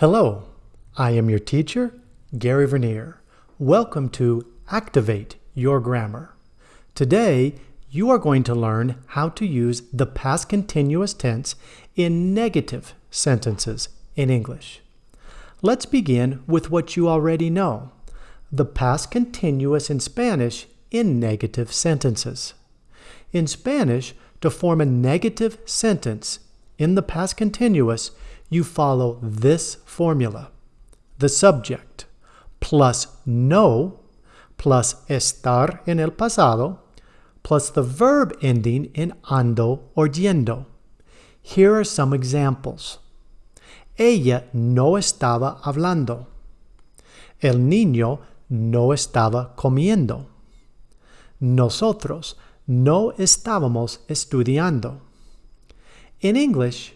Hello, I am your teacher, Gary Vernier. Welcome to Activate Your Grammar. Today, you are going to learn how to use the past continuous tense in negative sentences in English. Let's begin with what you already know, the past continuous in Spanish in negative sentences. In Spanish, to form a negative sentence in the past continuous, you follow this formula. The subject plus no plus estar en el pasado plus the verb ending in ando or yendo. Here are some examples. Ella no estaba hablando. El niño no estaba comiendo. Nosotros no estábamos estudiando. In English,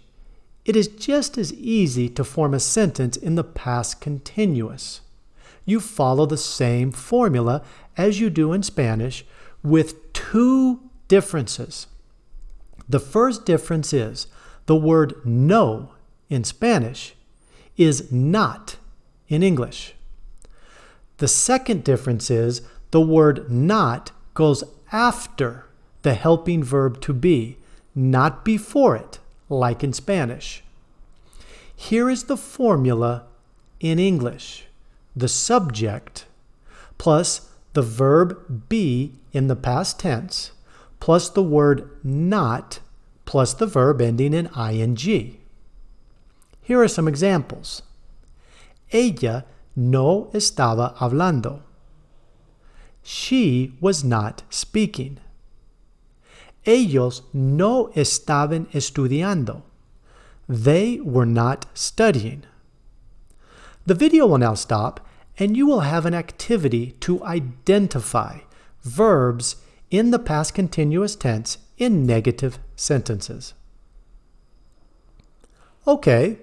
it is just as easy to form a sentence in the past continuous. You follow the same formula as you do in Spanish with two differences. The first difference is the word no in Spanish is not in English. The second difference is the word not goes after the helping verb to be, not before it like in Spanish. Here is the formula in English. The subject plus the verb be in the past tense plus the word not plus the verb ending in ing. Here are some examples. Ella no estaba hablando. She was not speaking. Ellos no estaban estudiando. They were not studying. The video will now stop and you will have an activity to identify verbs in the past continuous tense in negative sentences. Okay,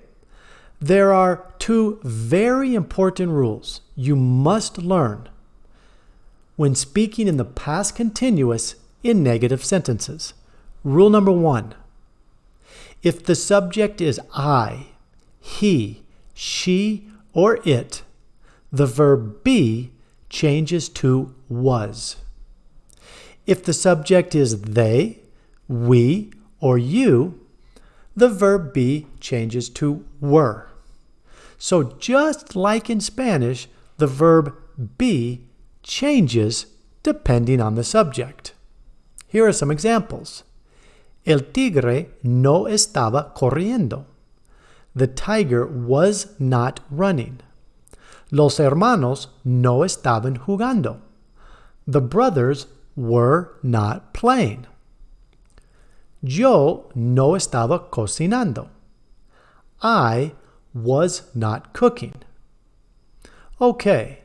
there are two very important rules you must learn when speaking in the past continuous in negative sentences. Rule number one if the subject is I, he, she, or it, the verb be changes to was. If the subject is they, we, or you, the verb be changes to were. So just like in Spanish, the verb be changes depending on the subject. Here are some examples. El tigre no estaba corriendo. The tiger was not running. Los hermanos no estaban jugando. The brothers were not playing. Yo no estaba cocinando. I was not cooking. Okay,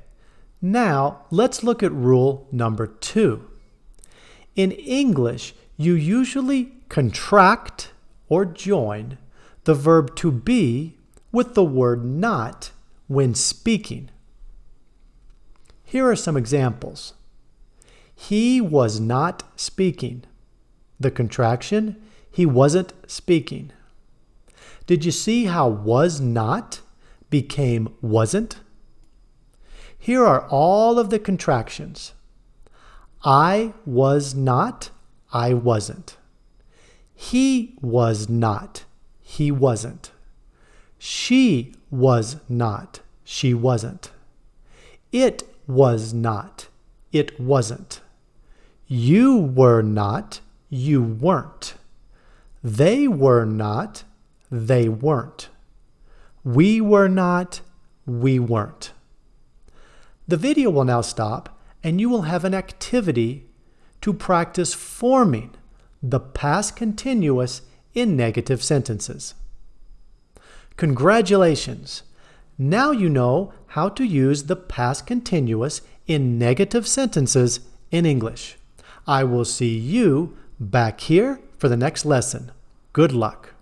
now let's look at rule number two. In English, you usually contract or join the verb to be with the word not when speaking. Here are some examples. He was not speaking. The contraction, he wasn't speaking. Did you see how was not became wasn't? Here are all of the contractions. I was not, I wasn't. He was not, he wasn't. She was not, she wasn't. It was not, it wasn't. You were not, you weren't. They were not, they weren't. We were not, we weren't. The video will now stop and you will have an activity to practice forming the past continuous in negative sentences. Congratulations! Now you know how to use the past continuous in negative sentences in English. I will see you back here for the next lesson. Good luck.